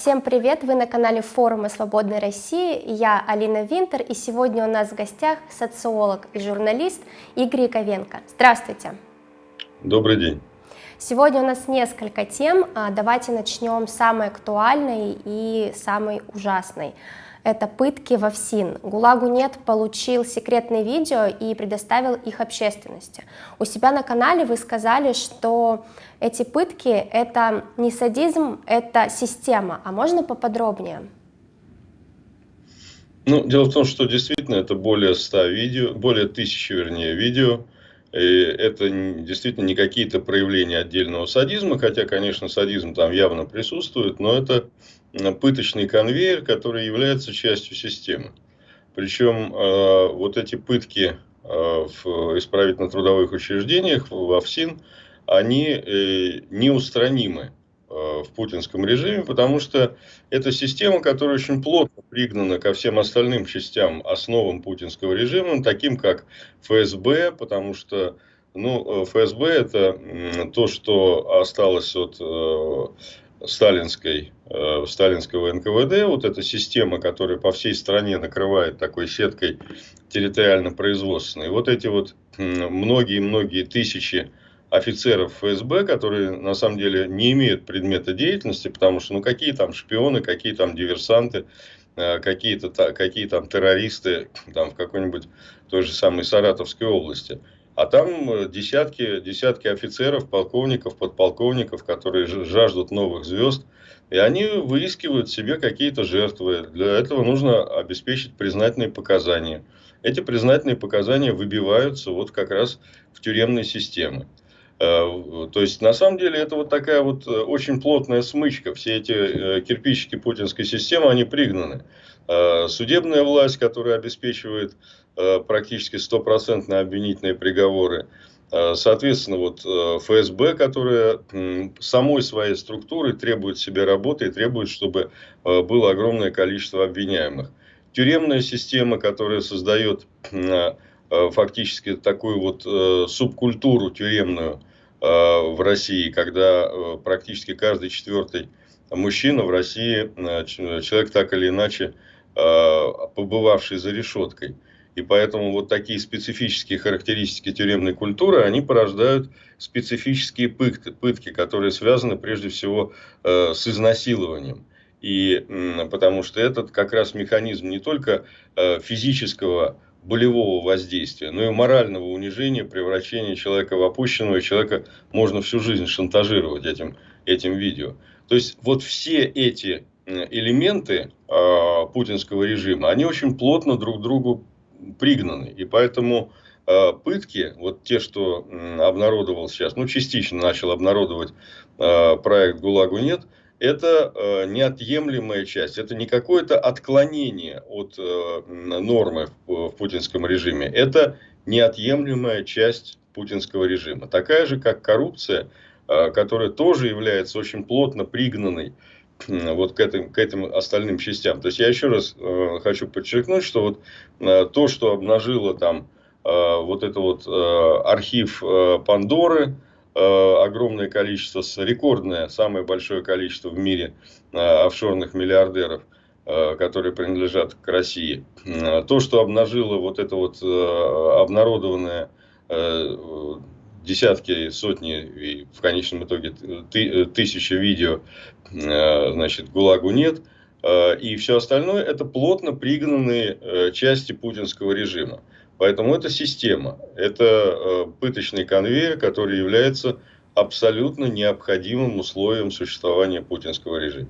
Всем привет! Вы на канале форума Свободной России. Я Алина Винтер, и сегодня у нас в гостях социолог и журналист Игорь Яковенко. Здравствуйте! Добрый день! Сегодня у нас несколько тем. А, давайте начнем с самой актуальной и самой ужасной это пытки в ОФСИН. ГУЛАГу нет получил секретные видео и предоставил их общественности. У себя на канале вы сказали, что эти пытки это не садизм, это система. А можно поподробнее? Ну, дело в том, что действительно это более 100 видео, более тысячи, вернее, видео. И это действительно не какие-то проявления отдельного садизма, хотя, конечно, садизм там явно присутствует, но это пыточный конвейер, который является частью системы. Причем э, вот эти пытки э, в исправительно-трудовых учреждениях, в АФСИН, они э, неустранимы в путинском режиме, потому что это система, которая очень плотно пригнана ко всем остальным частям, основам путинского режима, таким как ФСБ, потому что ну, ФСБ это то, что осталось от сталинской, э, сталинского НКВД, вот эта система, которая по всей стране накрывает такой сеткой территориально-производственной. Вот эти вот многие-многие тысячи офицеров ФСБ, которые на самом деле не имеют предмета деятельности, потому что ну какие там шпионы, какие там диверсанты, э, какие-то какие там террористы там в какой-нибудь той же самой Саратовской области. А там э, десятки, десятки офицеров, полковников, подполковников, которые жаждут новых звезд. И они выискивают себе какие-то жертвы. Для этого нужно обеспечить признательные показания. Эти признательные показания выбиваются вот как раз в тюремной системы. Э, то есть, на самом деле, это вот такая вот э, очень плотная смычка. Все эти кирпичики путинской системы, они пригнаны. Судебная власть, которая обеспечивает практически стопроцентно обвинительные приговоры. Э, соответственно, вот э, ФСБ, которая самой своей структурой требует себе работы и требует, чтобы было огромное количество обвиняемых. Тюремная система, которая создает фактически такую вот субкультуру тюремную в России, когда практически каждый четвертый мужчина в России, человек так или иначе побывавший за решеткой – и поэтому вот такие специфические характеристики тюремной культуры, они порождают специфические пытки, пытки которые связаны прежде всего э, с изнасилованием. И э, потому что этот как раз механизм не только э, физического болевого воздействия, но и морального унижения, превращения человека в опущенного, человека можно всю жизнь шантажировать этим, этим видео. То есть вот все эти элементы э, путинского режима, они очень плотно друг другу пригнаны. И поэтому э, пытки, вот те, что обнародовал сейчас, ну, частично начал обнародовать э, проект «ГУЛАГу нет», это э, неотъемлемая часть, это не какое-то отклонение от нормы в, путинском режиме, это неотъемлемая часть путинского режима. Такая же, как коррупция, которая тоже является очень плотно пригнанной вот к этим, к этим остальным частям. То есть я еще раз э, хочу подчеркнуть, что вот э, то, что обнажило там э, вот это вот э, архив э, Пандоры, э, огромное количество, рекордное, самое большое количество в мире э, офшорных миллиардеров, э, которые принадлежат к России. Э, то, что обнажило вот это вот э, обнародованное э, десятки, сотни и в конечном итоге ты, тысячи видео, э, значит, ГУЛАГу нет. Э, и все остальное это плотно пригнанные э, части путинского режима. Поэтому это система, это пыточный конвейер, который является абсолютно необходимым условием существования путинского режима.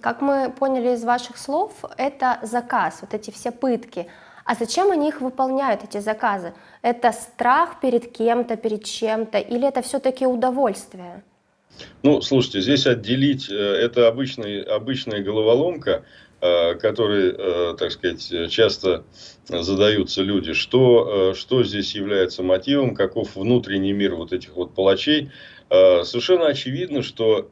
Как мы поняли из ваших слов, это заказ, вот эти все пытки. А зачем они их выполняют, эти заказы? Это страх перед кем-то, перед чем-то, или это все-таки удовольствие? Ну, слушайте, здесь отделить, э, это обычный, обычная головоломка, э, которой, э, так сказать, часто задаются люди, что, что здесь является мотивом, каков внутренний мир вот этих вот палачей. Совершенно очевидно, что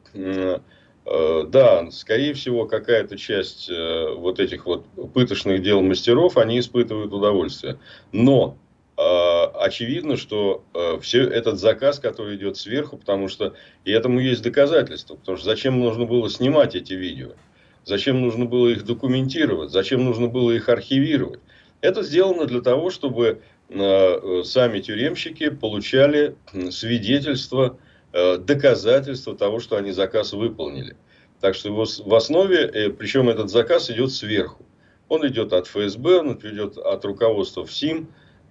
да, скорее всего, какая-то часть э, вот этих вот пыточных дел мастеров, они испытывают удовольствие. Но очевидно, что все этот заказ, который идет сверху, потому что и этому есть доказательства, потому что зачем нужно было снимать эти видео, зачем нужно было их документировать, зачем нужно было их архивировать. Это сделано для того, чтобы сами тюремщики получали свидетельство, доказательства того, что они заказ выполнили. Так что в основе, э, причем этот заказ идет сверху. Он идет от ФСБ, он идет от руководства ФСИМ.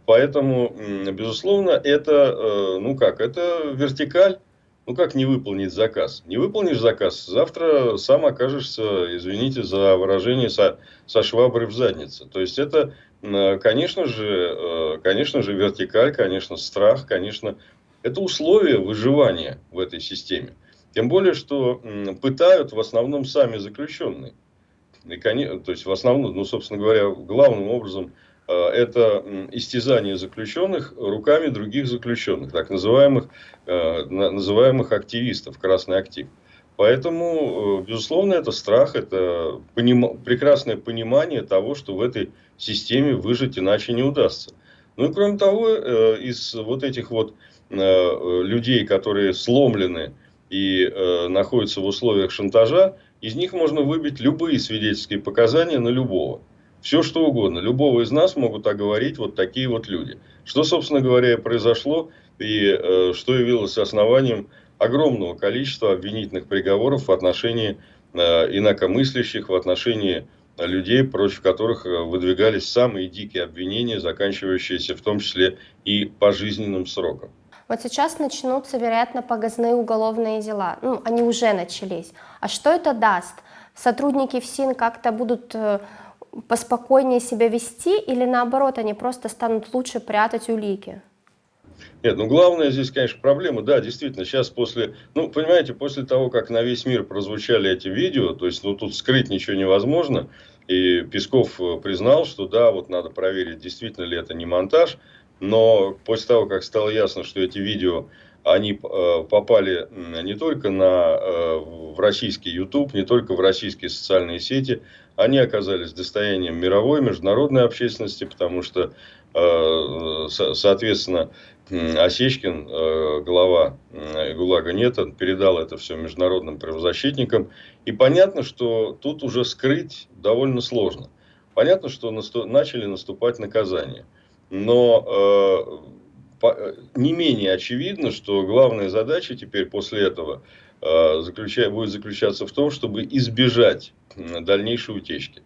Поэтому, безусловно, это, э, ну как, это вертикаль. Ну как не выполнить заказ? Не выполнишь заказ, завтра сам окажешься, извините за выражение, со, со шваброй в заднице. То есть это, конечно же, э, конечно же, вертикаль, конечно, страх, конечно, это условия выживания в этой системе. Тем более, что пытают в основном сами заключенные. И, то есть, в основном, ну, собственно говоря, главным образом э, это истязание заключенных руками других заключенных, так называемых, э, называемых активистов, красный актив. Поэтому, э, безусловно, это страх, это поним... прекрасное понимание того, что в этой системе выжить иначе не удастся. Ну и кроме того, из вот этих вот людей, которые сломлены и э, находятся в условиях шантажа, из них можно выбить любые свидетельские показания на любого. Все что угодно. Любого из нас могут оговорить вот такие вот люди. Что, собственно говоря, произошло и э, что явилось основанием огромного количества обвинительных приговоров в отношении э, инакомыслящих, в отношении людей, против которых э, выдвигались самые дикие обвинения, заканчивающиеся в том числе и пожизненным сроком. Вот сейчас начнутся, вероятно, погазные уголовные дела. Ну, они уже начались. А что это даст? Сотрудники ФСИН как-то будут э, поспокойнее себя вести или наоборот, они просто станут лучше прятать улики? Нет, ну главное здесь, конечно, проблема, да, действительно, сейчас после, ну, понимаете, после того, как на весь мир прозвучали эти видео, то есть, ну, тут скрыть ничего невозможно, и Песков э, признал, что да, вот надо проверить, действительно ли это не монтаж, но после того, как стало ясно, что эти видео они э, попали не только на, э, в российский YouTube, не только в российские социальные сети, они оказались достоянием мировой, международной общественности, потому что, э, соответственно, Осечкин, глава ГУЛАГа нет, он передал это все международным правозащитникам. И понятно, что тут уже скрыть довольно сложно. Понятно, что начали наступать наказания. Но э, не менее очевидно, что главная задача теперь после этого э, заключая, будет заключаться в том, чтобы избежать дальнейшей утечки.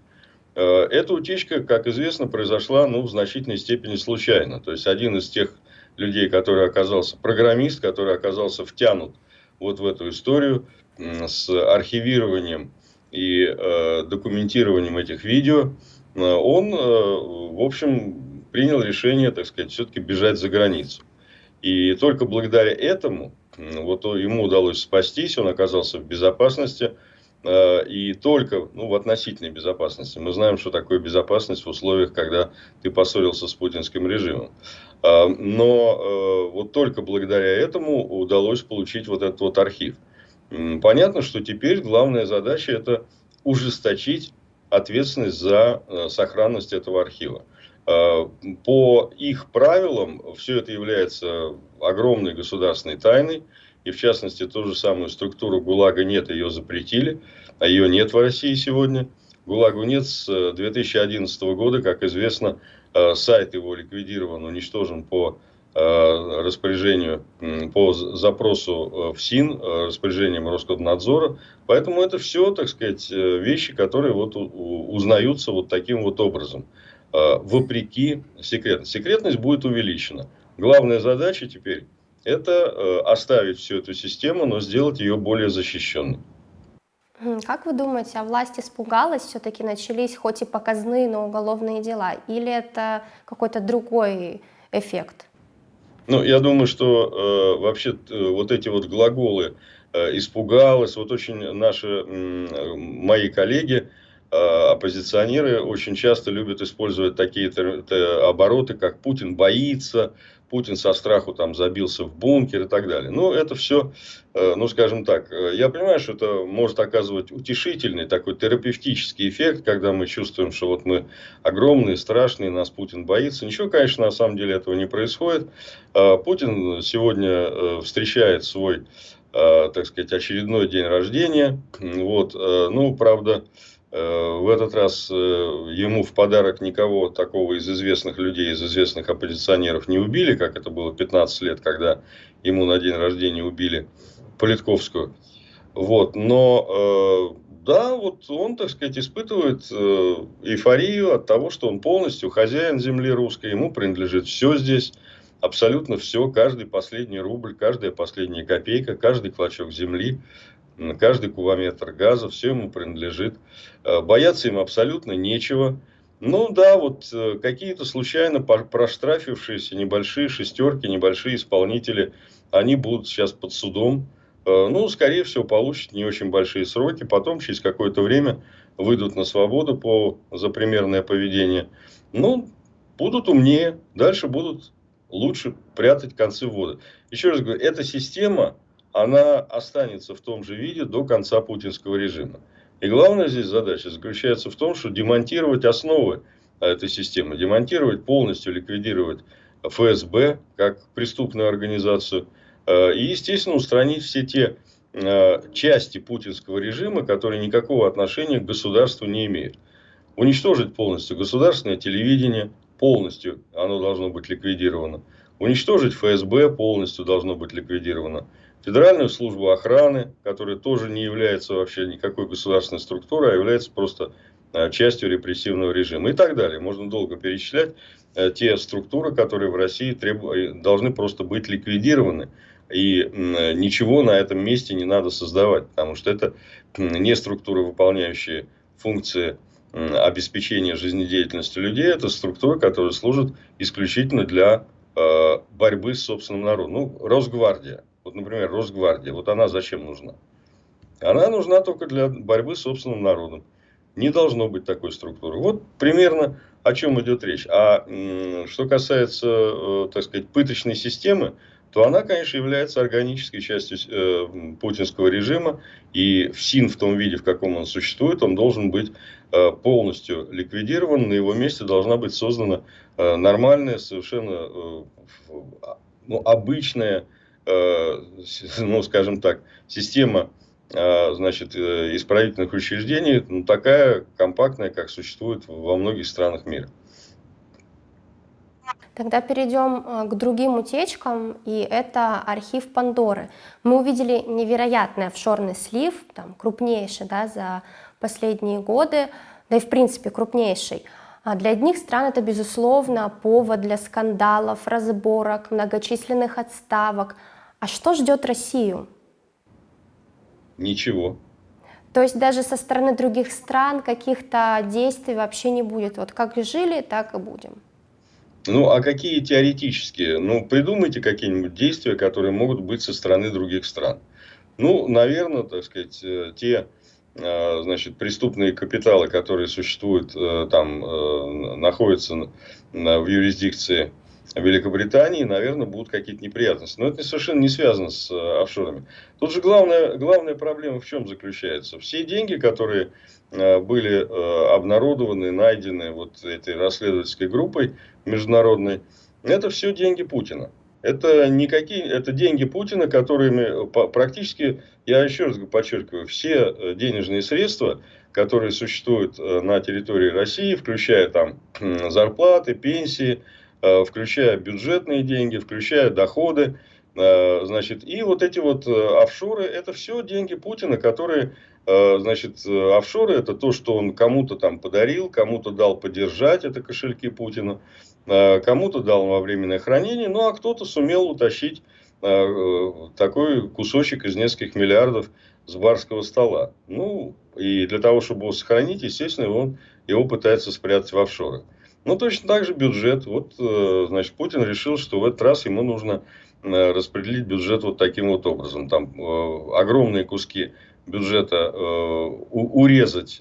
Э, эта утечка, как известно, произошла ну, в значительной степени случайно. То есть один из тех людей, который оказался программист, который оказался втянут вот в эту историю с архивированием и э, документированием этих видео, он, э, в общем, принял решение, так сказать, все-таки бежать за границу. И только благодаря этому вот ему удалось спастись, он оказался в безопасности, э, и только ну, в относительной безопасности. Мы знаем, что такое безопасность в условиях, когда ты поссорился с путинским режимом. Э, но э, вот только благодаря этому удалось получить вот этот вот архив. Понятно, что теперь главная задача это ужесточить ответственность за сохранность этого архива. Э, по их правилам все это является огромной государственной тайной. И в частности, ту же самую структуру ГУЛАГа нет, ее запретили. А ее нет в России сегодня. ГУЛАГу нет с 2011 э, года. Как известно, э, сайт его ликвидирован, уничтожен по распоряжению, по запросу в СИН, распоряжением Роскомнадзора. Поэтому это все, так сказать, вещи, которые вот узнаются вот таким вот образом. Э, вопреки секретности. Секретность будет увеличена. Главная задача теперь это э, оставить всю эту систему, но сделать ее более защищенной. Как вы думаете, а власть испугалась, все-таки начались хоть и показные, но уголовные дела? Или это какой-то другой эффект? Ну, я думаю, что э, вообще э, вот эти вот глаголы э, испугалась, вот очень наши, э, мои коллеги, Э, оппозиционеры очень часто любят использовать такие обороты, как Путин боится, Путин со страху там забился в бункер и так далее. Ну, это все, э, ну, скажем так, э, я понимаю, что это может оказывать утешительный такой терапевтический эффект, когда мы чувствуем, что вот мы огромные, страшные, нас Путин боится. Ничего, конечно, на самом деле этого не происходит. Э, Путин сегодня встречает свой, так сказать, очередной день рождения. Вот, ну, правда, Э, в этот раз э, ему в подарок никого такого из известных людей, из известных оппозиционеров не убили, как это было 15 лет, когда ему на день рождения убили Политковскую. Вот, но э, да, вот он, так сказать, испытывает эйфорию от того, что он полностью хозяин земли русской, ему принадлежит все здесь, абсолютно все, каждый последний рубль, каждая последняя копейка, каждый клочок земли каждый кубометр газа, все ему принадлежит. Э, бояться им абсолютно нечего. Ну да, вот э, какие-то случайно проштрафившиеся небольшие шестерки, небольшие исполнители, они будут сейчас под судом. Э, ну, скорее всего, получат не очень большие сроки. Потом, через какое-то время, выйдут на свободу по, за примерное поведение. Ну, будут умнее, дальше будут лучше прятать концы воды. Еще раз говорю, эта система она останется в том же виде до конца путинского режима. И главная здесь задача заключается в том, что демонтировать основы этой системы, демонтировать полностью, ликвидировать ФСБ как преступную организацию э, и, естественно, устранить все те э, части путинского режима, которые никакого отношения к государству не имеют. Уничтожить полностью государственное телевидение, полностью оно должно быть ликвидировано. Уничтожить ФСБ полностью должно быть ликвидировано. Федеральную службу охраны, которая тоже не является вообще никакой государственной структурой, а является просто э, частью репрессивного режима и так далее. Можно долго перечислять э, те структуры, которые в России треб... Э, должны просто быть ликвидированы. И ничего на этом месте не надо создавать, потому что это не структуры, выполняющие функции обеспечения жизнедеятельности людей, это структуры, которые служат исключительно для борьбы с собственным народом. Ну, Росгвардия вот, например, Росгвардия, вот она зачем нужна? Она нужна только для борьбы с собственным народом. Не должно быть такой структуры. Вот примерно о чем идет речь. А что касается, э, так сказать, пыточной системы, то она, конечно, является органической частью э, путинского режима. И ФСИН в том виде, в каком он существует, он должен быть э, полностью ликвидирован. На его месте должна быть создана э, нормальная, совершенно э, ну, обычная ну, скажем так, система э, значит, э, исправительных учреждений ну, такая компактная, как существует во многих странах мира. Тогда перейдем к другим утечкам, и это архив Пандоры. Мы увидели невероятный офшорный слив, там, крупнейший да, за последние годы, да и в принципе крупнейший. А для одних стран это, безусловно, повод для скандалов, разборок, многочисленных отставок – а что ждет Россию? Ничего. То есть даже со стороны других стран каких-то действий вообще не будет. Вот как жили, так и будем. Ну, а какие теоретические? Ну, придумайте какие-нибудь действия, которые могут быть со стороны других стран. Ну, наверное, так сказать, э, те э, значит, преступные капиталы, которые существуют, э, там, находятся в юрисдикции Великобритании, наверное, будут какие-то неприятности. Но это совершенно не связано с э, офшорами. Тут же главная, главная проблема в чем заключается? Все деньги, которые э, были э, обнародованы, найдены вот этой расследовательской группой международной, это все деньги Путина. Это, никакие, это деньги Путина, которыми практически, я еще раз подчеркиваю, все денежные средства, которые существуют на территории России, включая там зарплаты, пенсии, включая бюджетные деньги, включая доходы. Э, значит, и вот эти вот э, офшоры, это все деньги Путина, которые, значит, офшоры это то, что он кому-то там подарил, кому-то дал поддержать, это кошельки Путина, кому-то дал во временное хранение, ну а кто-то сумел утащить такой кусочек из нескольких миллиардов с барского стола. Ну, и для того, чтобы его сохранить, естественно, он его пытается спрятать в офшоры. Ну, точно так же бюджет. Вот, э, значит, Путин решил, что в этот раз ему нужно э, распределить бюджет вот таким вот образом. Там э, огромные куски бюджета урезать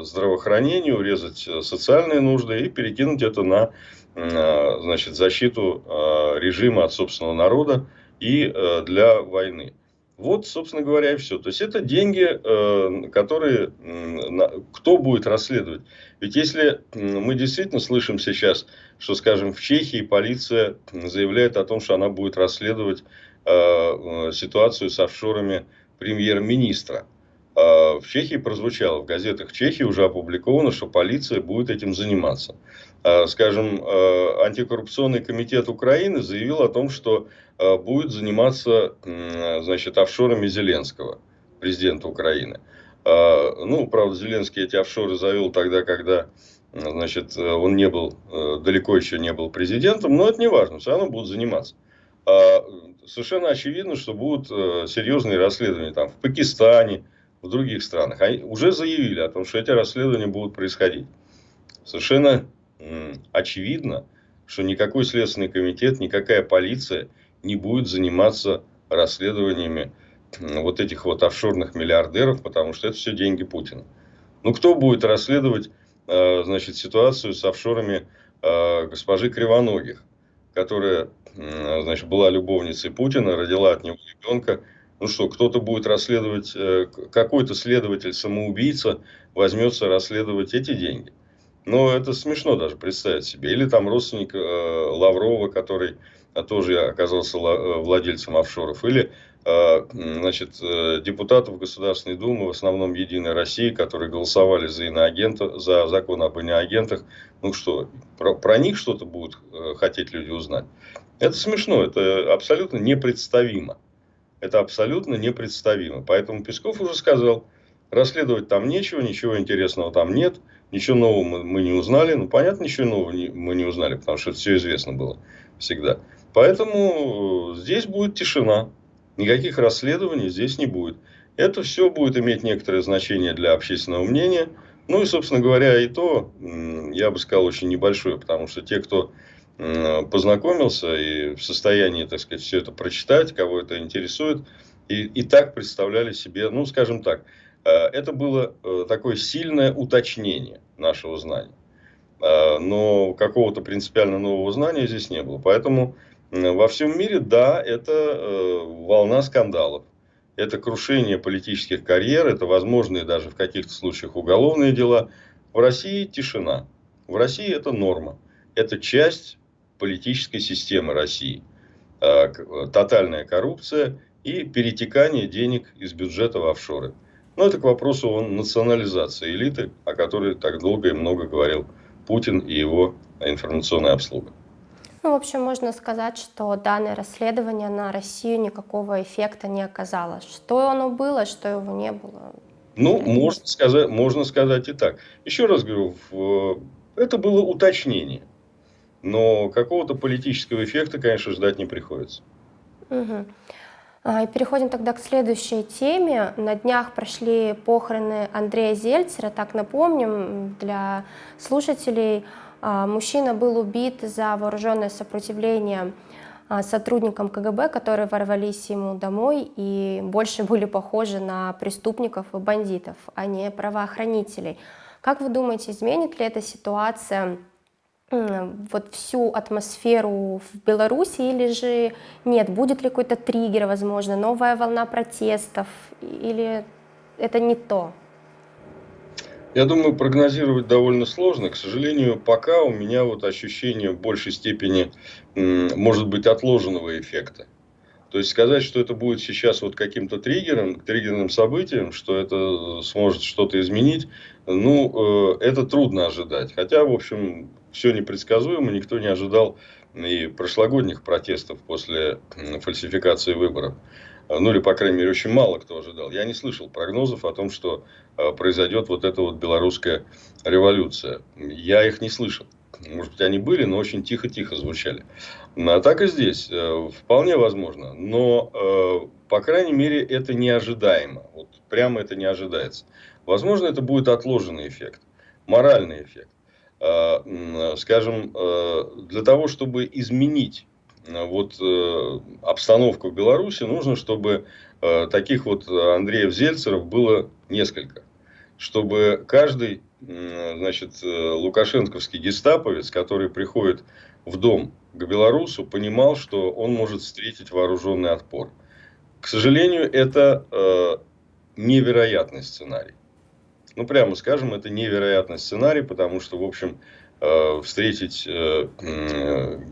здравоохранение, урезать социальные нужды и перекинуть это на значит, защиту режима от собственного народа и для войны. Вот, собственно говоря, и все. То есть, это деньги, э, которые кто будет расследовать. Ведь если мы действительно слышим сейчас, что, скажем, в Чехии полиция заявляет о том, что она будет расследовать э, э, ситуацию с офшорами премьер-министра. В Чехии прозвучало, в газетах Чехии уже опубликовано, что полиция будет этим заниматься. Скажем, антикоррупционный комитет Украины заявил о том, что Э, будет заниматься значит, офшорами Зеленского, президента Украины. Э, ну, правда, Зеленский эти офшоры завел тогда, когда значит, он не был, э, далеко еще не был президентом, но это не важно, все равно будут заниматься. Совершенно очевидно, что будут серьезные расследования там, в Пакистане, в других странах. Они уже заявили о том, что эти расследования будут происходить. Совершенно очевидно, что никакой следственный комитет, никакая полиция – не будет заниматься расследованиями вот этих вот офшорных миллиардеров, потому что это все деньги Путина. Ну, кто будет расследовать, э, значит, ситуацию с офшорами э, госпожи Кривоногих, которая, значит, была любовницей Путина, родила от него ребенка. Ну что, кто-то будет расследовать, э, какой-то следователь-самоубийца возьмется расследовать эти деньги. Но это смешно даже представить себе. Или там родственник Лаврова, который а тоже оказался э, владельцем офшоров, или э, значит, э, депутатов Государственной Думы, в основном Единой России, которые голосовали за иноагента, за закон об иноагентах. Ну что, про, про них что-то будут хотеть люди узнать? Это смешно, это абсолютно непредставимо. Это абсолютно непредставимо. Поэтому Песков уже сказал, расследовать там нечего, ничего интересного там нет, ничего нового мы, мы не узнали. Ну, понятно, ничего нового не, мы не узнали, потому что это все известно было всегда. Поэтому здесь будет тишина. Никаких расследований здесь не будет. Это все будет иметь некоторое значение для общественного мнения. Ну и, собственно говоря, и то, я бы сказал, очень небольшое, потому что те, кто познакомился и в состоянии, так сказать, все это прочитать, кого это интересует, и, и так представляли себе, ну, скажем так, э, это было э, такое сильное уточнение нашего знания. Э, но какого-то принципиально нового знания здесь не было. Поэтому во всем мире, да, это э, волна скандалов. Это крушение политических карьер, это возможные даже в каких-то случаях уголовные дела. В России тишина. В России это норма. Это часть политической системы России. Э, тотальная коррупция и перетекание денег из бюджета в офшоры. Но это к вопросу о национализации элиты, о которой так долго и много говорил Путин и его информационная обслуга. Ну, в общем, можно сказать, что данное расследование на Россию никакого эффекта не оказало. Что оно было, что его не было. Ну, можно сказать, можно сказать и так. Еще раз говорю, это было уточнение. Но какого-то политического эффекта, конечно, ждать не приходится. Угу. И переходим тогда к следующей теме. На днях прошли похороны Андрея Зельцера. Так напомним для слушателей, а, мужчина был убит за вооруженное сопротивление а, сотрудникам КГБ, которые ворвались ему домой и больше были похожи на преступников и бандитов, а не правоохранителей. Как вы думаете, изменит ли эта ситуация вот всю атмосферу в Беларуси или же нет? Будет ли какой-то триггер, возможно, новая волна протестов или это не то? Я думаю, прогнозировать довольно сложно. К сожалению, пока у меня вот ощущение в большей степени, может быть, отложенного эффекта. То есть сказать, что это будет сейчас вот каким-то триггером, триггерным событием, что это сможет что-то изменить, ну, э, это трудно ожидать. Хотя, в общем, все непредсказуемо, никто не ожидал и прошлогодних протестов после фальсификации выборов. Ну или, по крайней мере, очень мало кто ожидал. Я не слышал прогнозов о том, что э, произойдет вот эта вот белорусская революция. Я их не слышал. Может быть, они были, но очень тихо-тихо звучали. А так и здесь. Э, вполне возможно. Но, э, по крайней мере, это неожидаемо. Вот прямо это не ожидается. Возможно, это будет отложенный эффект. Моральный эффект. Скажем, для того, чтобы изменить вот э, обстановку в Беларуси, нужно, чтобы э, таких вот Андреев Зельцеров было несколько. Чтобы каждый, значит, э, лукашенковский гестаповец, который приходит в дом к белорусу, понимал, что он может встретить вооруженный отпор. К сожалению, это э, невероятный сценарий. Ну, прямо скажем, это невероятный сценарий, потому что, в общем, э, встретить э,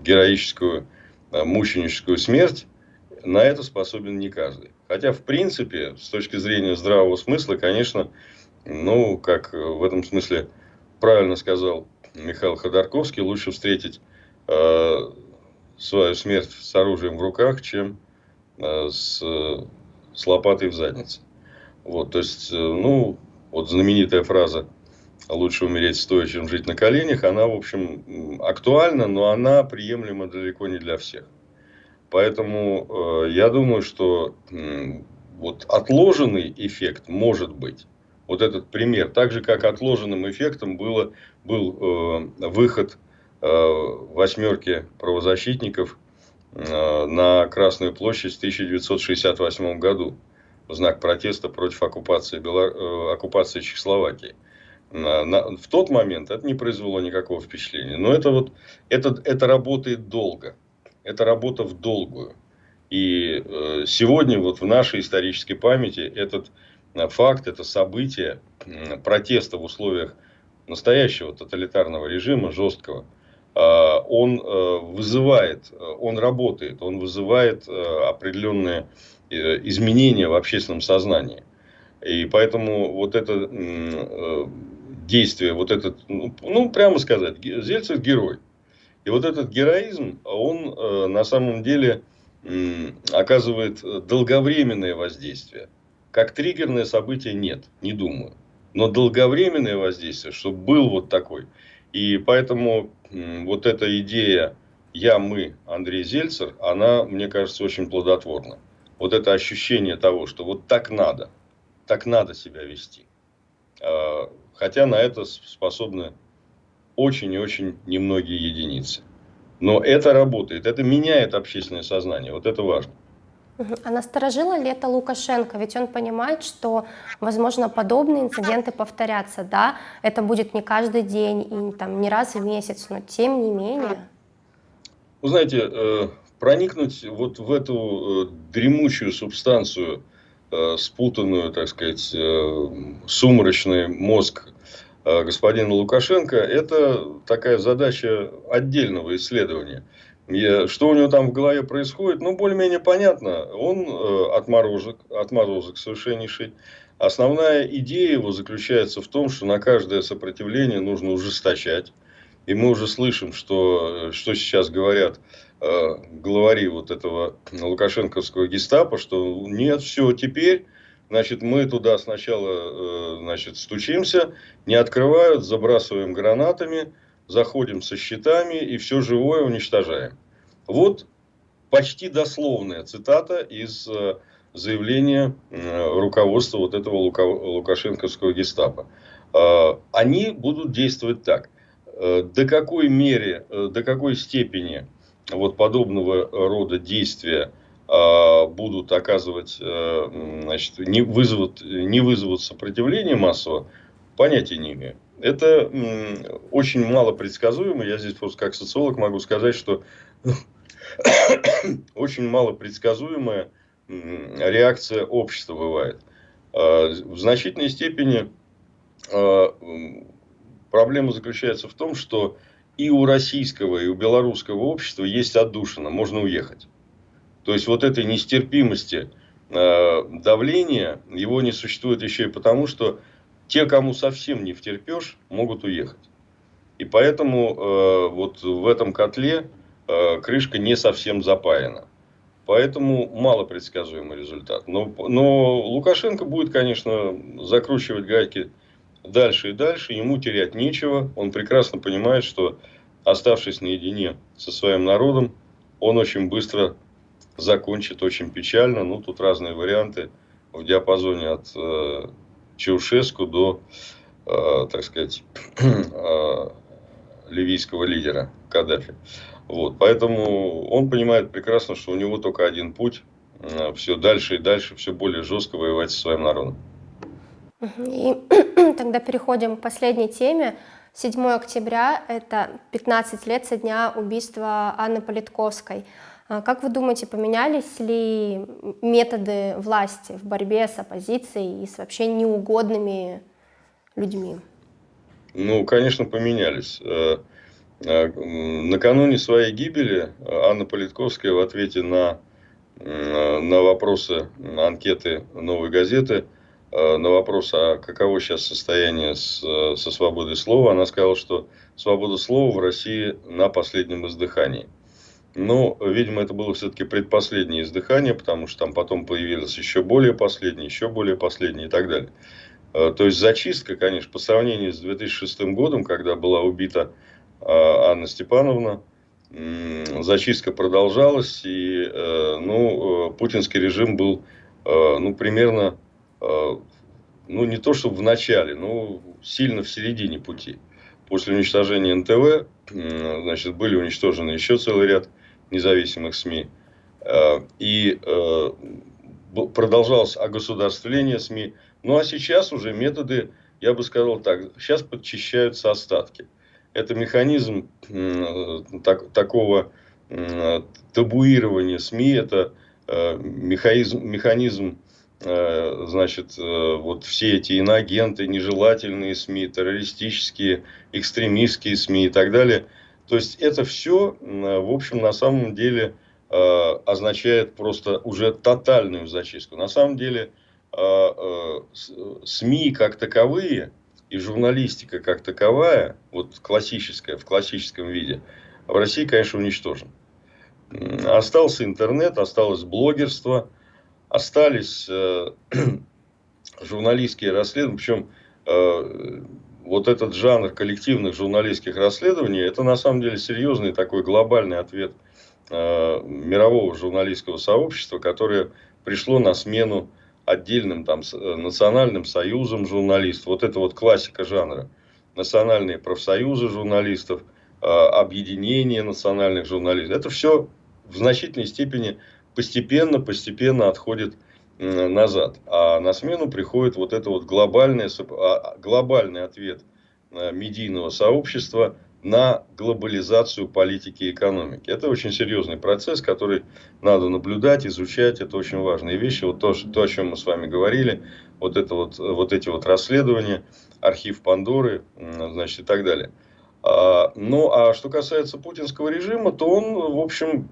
героическую, э, мученическую смерть, на это способен не каждый. Хотя, в принципе, с точки зрения здравого смысла, конечно, ну, как в этом смысле правильно сказал Михаил Ходорковский, лучше встретить э, свою смерть с оружием в руках, чем э, с, с лопатой в заднице. Вот, то есть, э, ну, вот знаменитая фраза «лучше умереть стоя, чем жить на коленях», она, в общем, актуальна, но она приемлема далеко не для всех. Поэтому э, я думаю, что э, вот отложенный эффект может быть. Вот этот пример. Так же, как отложенным эффектом было, был э, выход э, восьмерки правозащитников э, на Красную площадь в 1968 году в знак протеста против оккупации, Белор... Э, оккупации Чехословакии. На, на, в тот момент это не произвело никакого впечатления. Но это, вот, это, это работает долго. Это работа в долгую. И э, сегодня вот в нашей исторической памяти этот э, факт, это событие э, протеста в условиях настоящего тоталитарного режима, жесткого, э, он э, вызывает, э, он работает, он вызывает э, определенные изменения в общественном сознании. И поэтому вот это э, действие, вот этот, ну, ну, прямо сказать, Зельцев герой. И вот этот героизм, он э, на самом деле оказывает долговременное воздействие. Как триггерное событие нет, не думаю. Но долговременное воздействие, чтобы был вот такой. И поэтому вот эта идея «я, мы, Андрей Зельцер», она, мне кажется, очень плодотворна вот это ощущение того, что вот так надо, так надо себя вести. А, хотя на это способны очень и очень немногие единицы. Но это работает, это меняет общественное сознание, вот это важно. А насторожило ли это Лукашенко? Ведь он понимает, что, возможно, подобные инциденты повторятся, да? Это будет не каждый день и там, не раз в месяц, но тем не менее. Вы знаете, э, проникнуть вот в эту э, дремучую субстанцию, э, спутанную, так сказать, э, сумрачный мозг господина Лукашенко, это такая задача отдельного исследования. Что у него там в голове происходит, ну, более-менее понятно. Он отморозок, отморозок совершеннейший. Основная идея его заключается в том, что на каждое сопротивление нужно ужесточать. И мы уже слышим, что, что сейчас говорят главари вот этого лукашенковского гестапо, что нет, все, теперь, значит, мы туда сначала, э, значит, стучимся, не открывают, забрасываем гранатами, заходим со щитами и все живое уничтожаем. Вот почти дословная цитата из э, заявления руководства вот этого лукашенковского гестапо. Они будут действовать так. До какой мере, до какой степени вот подобного рода действия а, будут оказывать, э, значит, не вызовут, не вызовут сопротивления массового, понятия не имею. Это очень мало предсказуемо. Я здесь просто как социолог могу сказать, что очень мало предсказуемая реакция общества бывает. А, в значительной степени а, проблема заключается в том, что и у российского, и у белорусского общества есть отдушина, можно уехать. То есть, вот этой нестерпимости э, давления, его не существует еще и потому, что те, кому совсем не втерпешь, могут уехать. И поэтому э, вот в этом котле э, крышка не совсем запаяна. Поэтому мало предсказуемый результат. Но, но Лукашенко будет, конечно, закручивать гайки дальше и дальше, ему терять нечего. Он прекрасно понимает, что оставшись наедине со своим народом, он очень быстро закончит, очень печально. Ну, тут разные варианты в диапазоне от э, Чаушеску до, э, так сказать, э, ливийского лидера Каддафи. Вот, поэтому он понимает прекрасно, что у него только один путь, э, все дальше и дальше, все более жестко воевать со своим народом. И тогда переходим к последней теме. 7 октября – это 15 лет со дня убийства Анны Политковской. А как вы думаете, поменялись ли методы власти в борьбе с оппозицией и с вообще неугодными людьми? Ну, конечно, поменялись. Э, э, накануне своей гибели Анна Политковская в ответе на, на вопросы анкеты «Новой газеты» Э, на вопрос, а каково сейчас состояние с, э, со свободой слова, она сказала, что свобода слова в России на последнем издыхании. Но, видимо, это было все-таки предпоследнее издыхание, потому что там потом появилось еще более последнее, еще более последнее и так далее. Э, то есть зачистка, конечно, по сравнению с 2006 годом, когда была убита Анна Степановна, зачистка продолжалась, и ну, путинский режим был ну, примерно Э, ну, не то чтобы в начале, но сильно в середине пути. После уничтожения НТВ, значит, были уничтожены еще целый ряд независимых СМИ. Э, и э, продолжалось огосударствление СМИ. Ну, а сейчас уже методы, я бы сказал так, сейчас подчищаются остатки. Это механизм так, такого табуирования СМИ, это механизм, механизм Э, значит, э, вот все эти иноагенты, нежелательные СМИ, террористические, экстремистские СМИ и так далее. То есть это все, в общем, на самом деле э, означает просто уже тотальную зачистку. На самом деле СМИ как таковые и журналистика как таковая, вот классическая, в классическом виде, в России, конечно, уничтожен. Остался интернет, осталось блогерство – остались э, журналистские расследования, причем э, вот этот жанр коллективных журналистских расследований, это на самом деле серьезный такой глобальный ответ э, мирового журналистского сообщества, которое пришло на смену отдельным там национальным союзам журналистов. Вот это вот классика жанра. Национальные профсоюзы журналистов, объединение национальных журналистов. Это все в значительной степени постепенно, постепенно отходит назад. А на смену приходит вот это вот глобальный, а, глобальный ответ э, медийного сообщества на глобализацию политики и экономики. Это очень серьезный процесс, который надо наблюдать, изучать. Это очень важные вещи. Вот то, то о чем мы с вами говорили, вот, это вот, вот эти вот расследования, архив Пандоры, значит, и так далее. А, ну, а что касается путинского режима, то он, в общем,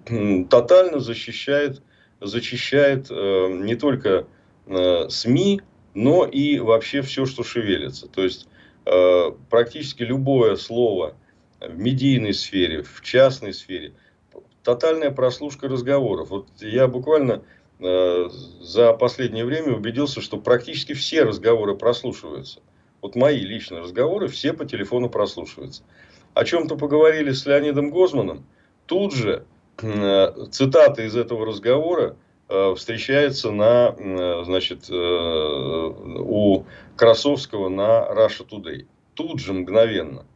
тотально защищает, зачищает э, не только э, СМИ, но и вообще все, что шевелится. То есть, э, практически любое слово в медийной сфере, в частной сфере, тотальная прослушка разговоров. Вот я буквально за последнее время убедился, что практически все разговоры прослушиваются. Вот мои личные разговоры все по телефону прослушиваются. О чем-то поговорили с Леонидом Гозманом, тут же э, цитата из этого разговора э, встречается на, э, значит, у Красовского на Russia Today. Тут же, мгновенно.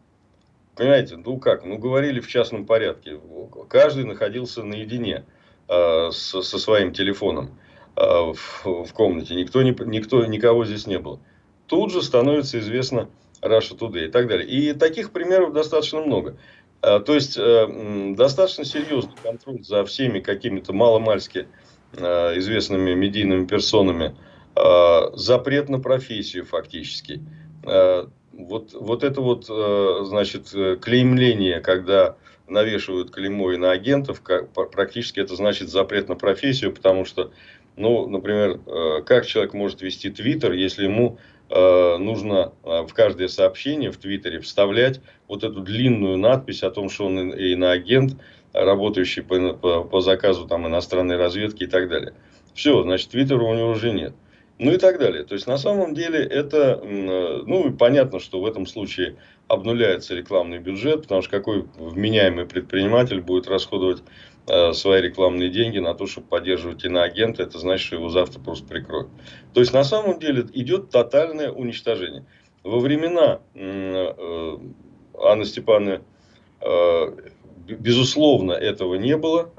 Понимаете, ну как, ну говорили в частном порядке. Каждый находился наедине со, со своим телефоном в, в комнате. Никто, не, никто, никого здесь не было тут же становится известно Russia Today и так далее. И таких примеров достаточно много. А, то есть, э, достаточно серьезный контроль за всеми какими-то маломальски э, известными медийными персонами. А, запрет на профессию фактически. А, вот, вот это вот, э, значит, клеймление, когда навешивают клеймо и на агентов, практически это значит запрет на профессию, потому что, ну, например, как человек может вести твиттер, если ему Э, нужно э, в каждое сообщение в Твиттере вставлять вот эту длинную надпись о том, что он иноагент, работающий по, по, по заказу там, иностранной разведки и так далее. Все, значит, Твиттера у него уже нет. Ну и так далее. То есть, на самом деле, это, э, ну, понятно, что в этом случае обнуляется рекламный бюджет, потому что какой вменяемый предприниматель будет расходовать Э, свои рекламные деньги на то, чтобы поддерживать иноагента, это значит, что его завтра просто прикроют. То есть, на самом деле, идет тотальное уничтожение. Во времена э, Анны Степановны, э, безусловно, этого не было.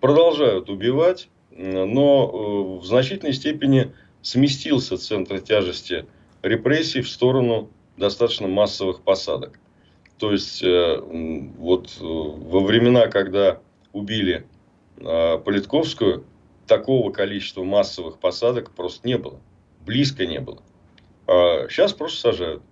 Продолжают убивать, но в значительной степени сместился центр тяжести репрессий в сторону достаточно массовых посадок. То есть, э, вот э, во времена, когда убили э, Политковскую, такого количества массовых посадок просто не было. Близко не было. А сейчас просто сажают.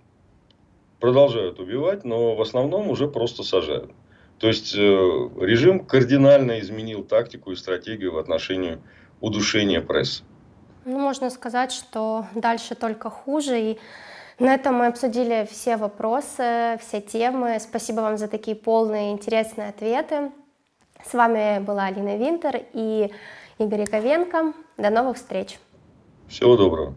Продолжают убивать, но в основном уже просто сажают. То есть, режим кардинально изменил тактику и стратегию в отношении удушения прессы. Ну, можно сказать, что дальше только хуже. И на этом мы обсудили все вопросы, все темы. Спасибо вам за такие полные интересные ответы. С вами была Алина Винтер и Игорь Яковенко. До новых встреч. Всего доброго.